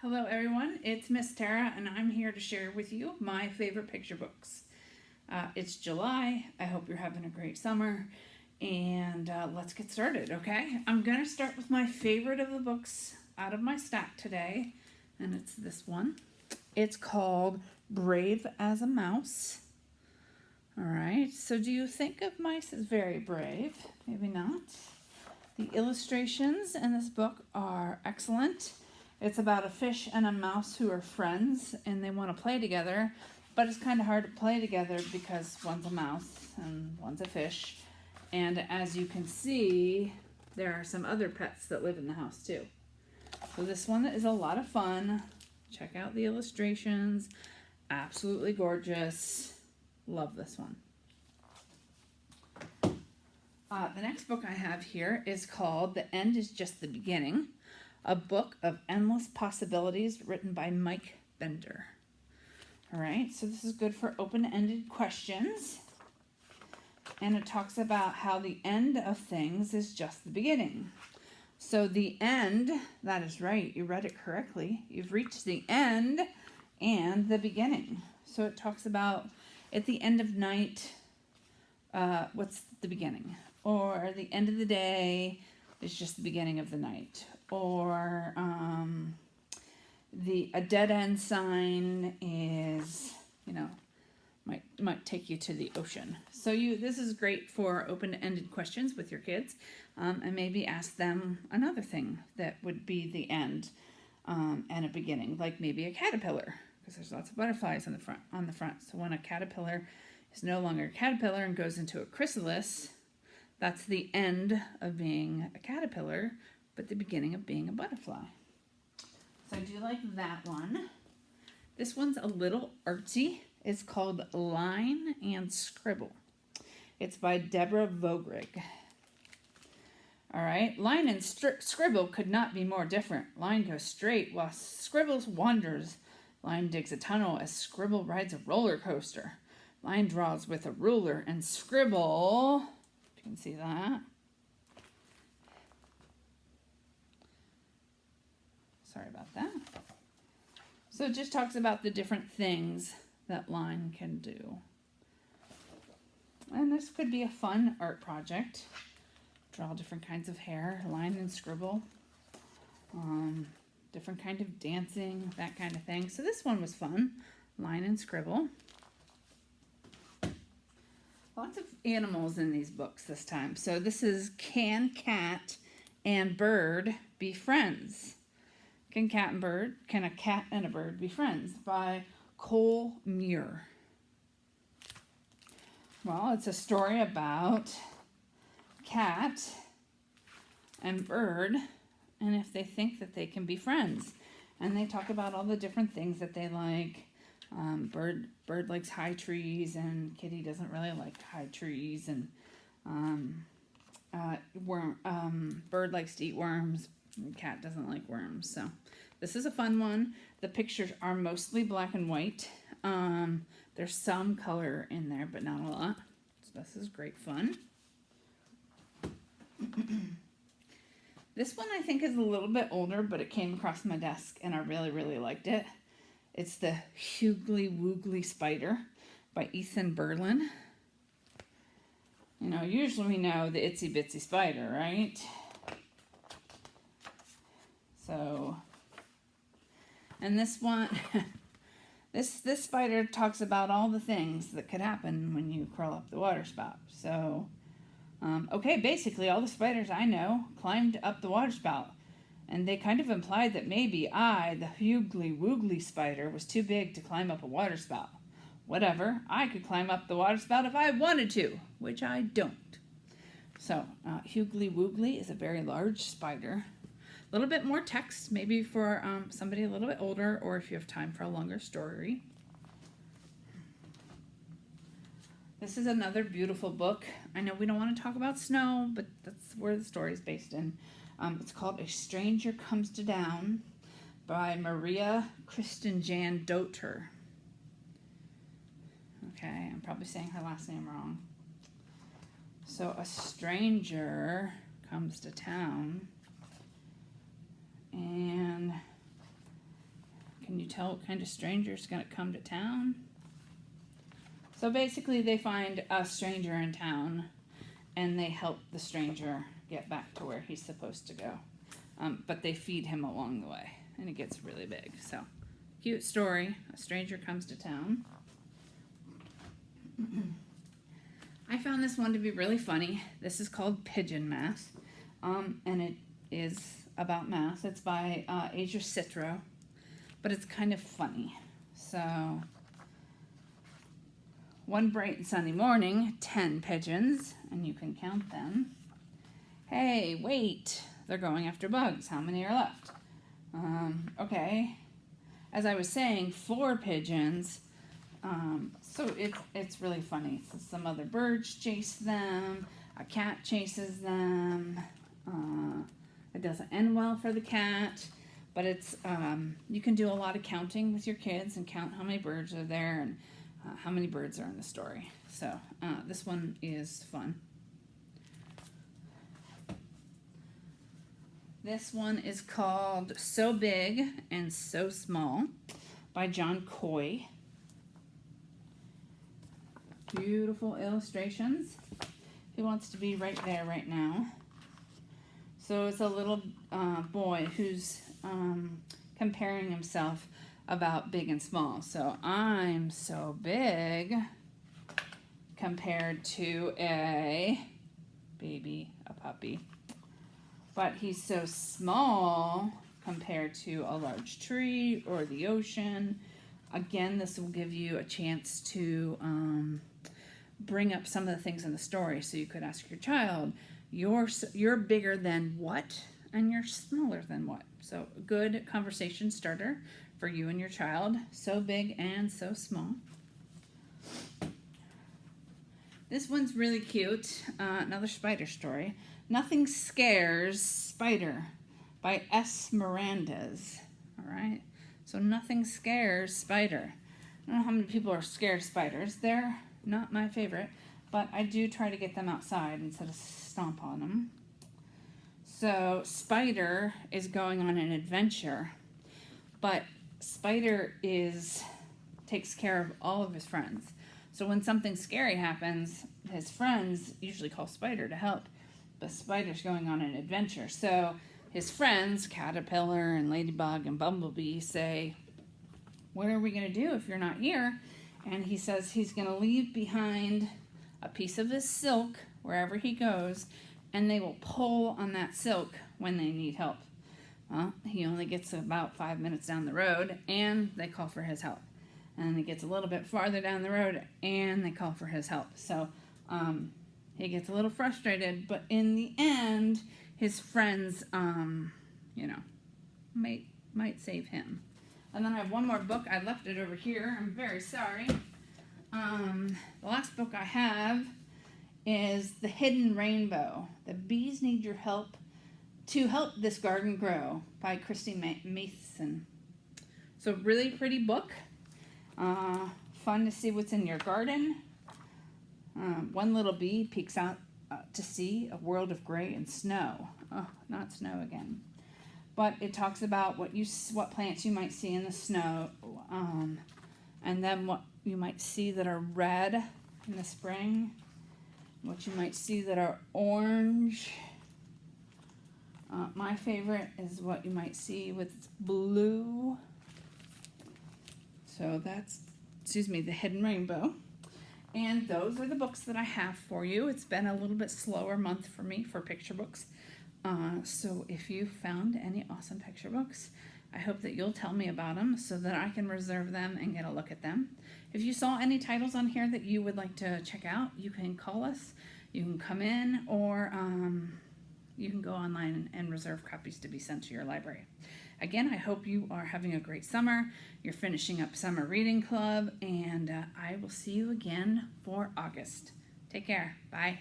Hello everyone, it's Miss Tara and I'm here to share with you my favorite picture books. Uh, it's July, I hope you're having a great summer and uh, let's get started, okay? I'm going to start with my favorite of the books out of my stack today and it's this one. It's called Brave as a Mouse. Alright, so do you think of mice as very brave? Maybe not. The illustrations in this book are excellent. It's about a fish and a mouse who are friends and they want to play together, but it's kind of hard to play together because one's a mouse and one's a fish. And as you can see, there are some other pets that live in the house too. So this one is a lot of fun. Check out the illustrations. Absolutely gorgeous. Love this one. Uh, the next book I have here is called The End is Just the Beginning a book of endless possibilities written by Mike Bender. All right, so this is good for open-ended questions. And it talks about how the end of things is just the beginning. So the end, that is right, you read it correctly. You've reached the end and the beginning. So it talks about at the end of night, uh, what's the beginning? Or the end of the day is just the beginning of the night or um, the a dead end sign is, you know, might might take you to the ocean. So you this is great for open-ended questions with your kids, um, and maybe ask them another thing that would be the end um, and a beginning, like maybe a caterpillar, because there's lots of butterflies on the front on the front. So when a caterpillar is no longer a caterpillar and goes into a chrysalis, that's the end of being a caterpillar but the beginning of being a butterfly. So I do like that one. This one's a little artsy. It's called Line and Scribble. It's by Deborah Vogrig. All right, line and scribble could not be more different. Line goes straight while scribbles wanders. Line digs a tunnel as scribble rides a roller coaster. Line draws with a ruler and scribble, you can see that, Sorry about that. So it just talks about the different things that line can do. And this could be a fun art project. Draw different kinds of hair, line and scribble. Um, different kind of dancing, that kind of thing. So this one was fun, line and scribble. Lots of animals in these books this time. So this is Can Cat and Bird Be Friends? Can Cat and Bird, Can a Cat and a Bird Be Friends by Coll Muir. Well, it's a story about cat and bird and if they think that they can be friends. And they talk about all the different things that they like. Um, bird bird likes high trees and kitty doesn't really like high trees and um, uh, worm, um, bird likes to eat worms cat doesn't like worms. So this is a fun one. The pictures are mostly black and white. Um, there's some color in there, but not a lot. So this is great fun. this one I think is a little bit older, but it came across my desk and I really, really liked it. It's the Hugly Woogly Spider by Ethan Berlin. You know, usually we know the Itsy Bitsy Spider, right? So, and this one, this, this spider talks about all the things that could happen when you crawl up the water spout. So, um, okay, basically all the spiders I know climbed up the water spout. And they kind of implied that maybe I, the hugly woogly spider, was too big to climb up a water spout. Whatever, I could climb up the water spout if I wanted to, which I don't. So, uh, hugly woogly is a very large spider a little bit more text, maybe for um, somebody a little bit older or if you have time for a longer story. This is another beautiful book. I know we don't want to talk about snow, but that's where the story is based in. Um, it's called A Stranger Comes to Town by Maria Kristen Jan Doter. Okay, I'm probably saying her last name wrong. So a stranger comes to town and can you tell what kind of stranger is going to come to town? So basically, they find a stranger in town and they help the stranger get back to where he's supposed to go. Um, but they feed him along the way and it gets really big. So, cute story. A stranger comes to town. I found this one to be really funny. This is called Pigeon Math. um, and it is about math. It's by uh, Asia Citro, but it's kind of funny. So, one bright and sunny morning, 10 pigeons, and you can count them. Hey, wait, they're going after bugs. How many are left? Um, okay. As I was saying, four pigeons. Um, so it's it's really funny. So some other birds chase them. A cat chases them. Uh, it doesn't end well for the cat, but it's um, you can do a lot of counting with your kids and count how many birds are there and uh, how many birds are in the story. So uh, this one is fun. This one is called So Big and So Small by John Coy. Beautiful illustrations. He wants to be right there right now. So it's a little uh, boy who's um, comparing himself about big and small. So I'm so big compared to a baby, a puppy. But he's so small compared to a large tree or the ocean. Again, this will give you a chance to um, bring up some of the things in the story. So you could ask your child, you're, you're bigger than what? And you're smaller than what? So good conversation starter for you and your child. So big and so small. This one's really cute. Uh, another spider story. Nothing Scares Spider by S. Mirandas. All right. So Nothing Scares Spider. I don't know how many people are scared of spiders. They're not my favorite, but I do try to get them outside instead of stomp on them. So Spider is going on an adventure, but Spider is takes care of all of his friends. So when something scary happens, his friends usually call Spider to help. But Spider's going on an adventure. So his friends, Caterpillar and Ladybug and Bumblebee, say, What are we going to do if you're not here? And he says he's going to leave behind a piece of his silk wherever he goes, and they will pull on that silk when they need help. Well, he only gets about five minutes down the road, and they call for his help. And he gets a little bit farther down the road, and they call for his help. So um, he gets a little frustrated, but in the end, his friends, um, you know, might might save him. And then I have one more book. I left it over here. I'm very sorry. Um, the last book I have is The Hidden Rainbow. The Bees Need Your Help to Help This Garden Grow by Christie Matheson. So really pretty book. Uh, fun to see what's in your garden. Um, one little bee peeks out uh, to see a world of gray and snow. Oh, not snow again. But it talks about what you what plants you might see in the snow, um, and then what you might see that are red in the spring, what you might see that are orange. Uh, my favorite is what you might see with blue. So that's, excuse me, the hidden rainbow. And those are the books that I have for you. It's been a little bit slower month for me for picture books. Uh, so if you found any awesome picture books, I hope that you'll tell me about them so that I can reserve them and get a look at them. If you saw any titles on here that you would like to check out, you can call us, you can come in, or um, you can go online and reserve copies to be sent to your library. Again, I hope you are having a great summer. You're finishing up Summer Reading Club, and uh, I will see you again for August. Take care. Bye.